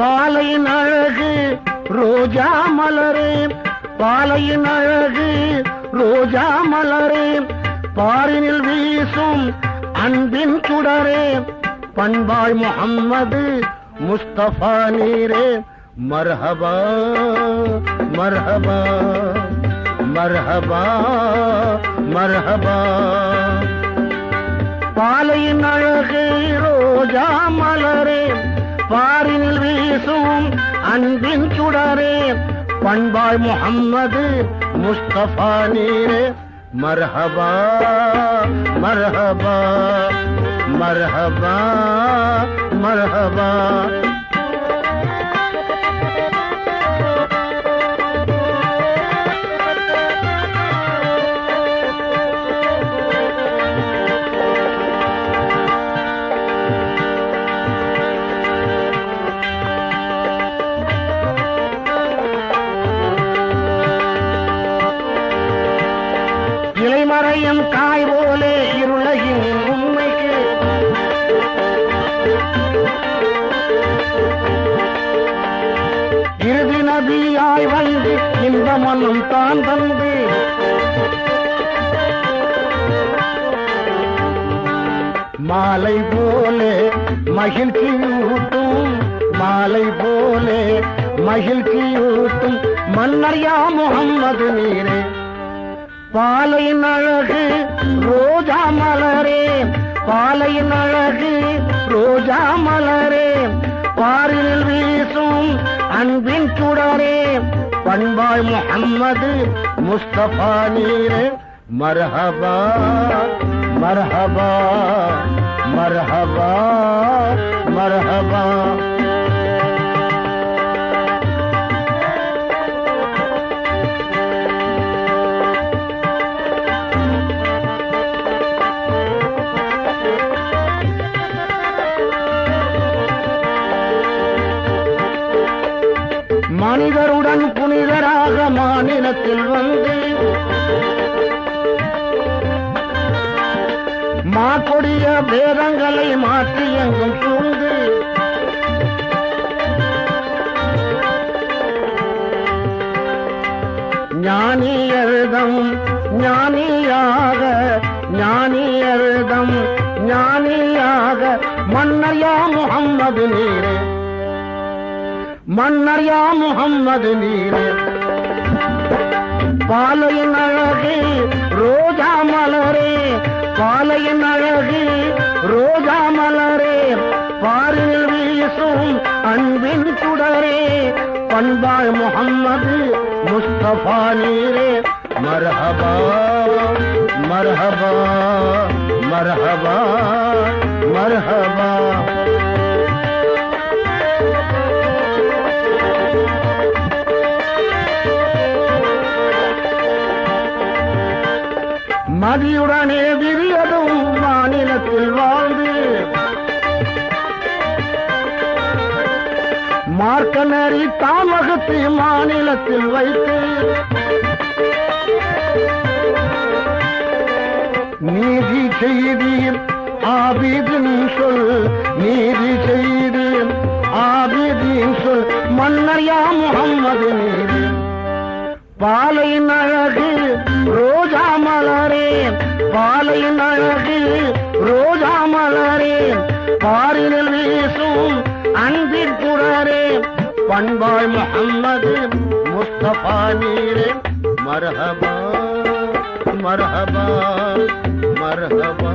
பாலையின் அழகு ரோஜா மலரே. பாலையின் அழகு ரோஜா மலரே. பாரினில் வீசும் அன்பின் சுடரே. பண்பாய் முகம்மது முஸ்தபா நீரே. மர்ஹபா மர்ஹபா மர்ஹபா மர்ஹபா. பாலையின் அழகு ரோஜா மலரே. பாரினில் வீசும் அன்பின் சுடரே பண்பாய் முகம்மது முஸ்தபா நீரே. மரஹபா மரஹபா மரஹபா மரஹபா. இலைமறையும் காய் போலே இருளையும் உண்மைக்கு. இறுதி நதியாய் வந்து இந்த மனம் தான் தந்து மாலை போலே மகிழ்ச்சியூட்டும் மாலை போலே மகிழ்ச்சியூட்டும் மன்னர்யா முகம்மது நீரே. பாலையின் அழகு ரோஜா மலரே பாலையின் அழகு ரோஜா மலரே. பாரில் வீசும் அன்பின் சுடரே பண்பாய் முகம்மது முஸ்தபா நீரே. மரஹபா மரஹபா மரஹபா மரஹபா. மனிதருடன் புனிதராக மாநிலத்தில் வந்து மாக்கொடிய பேதங்களை மாற்றி எங்கும் சூழ்ந்து ஞானி ஞானியாக ஞானி ஞானியாக மன்னையா முகம்மது நீரே. மன்னர்யா முகம்மது நீர். பாலையின் அழகு ரோஜா மலரே. பாலையின் அழகு ரோஜா மலரே. பாரில் வீசும் அன்பின் சுடரே. பண்பாள் முகம்மது முஸ்தபா நீரே. மரஹபா மரஹபா மரஹபா மரஹபா. மதியுடனே விரியதும் மாநிலத்தில் வாழ்ந்து. மார்க்க மார்க்கநரி தாமகத்தை மாநிலத்தில் வைத்து நீதி செய்தீர் ஆபிதின் சொல் நீதி செய்தீர் ஆபிதின் சொல் மன்னர் முகம்மது நீதி. பாலை அழகு பாலையின் அழகு ரோஜா மலரே பாரினில் வீசும் அன்பின் குரரே பண்பாய் முகம்மது முஸ்தபா நீரே மரஹபா மரஹபா மரஹபா.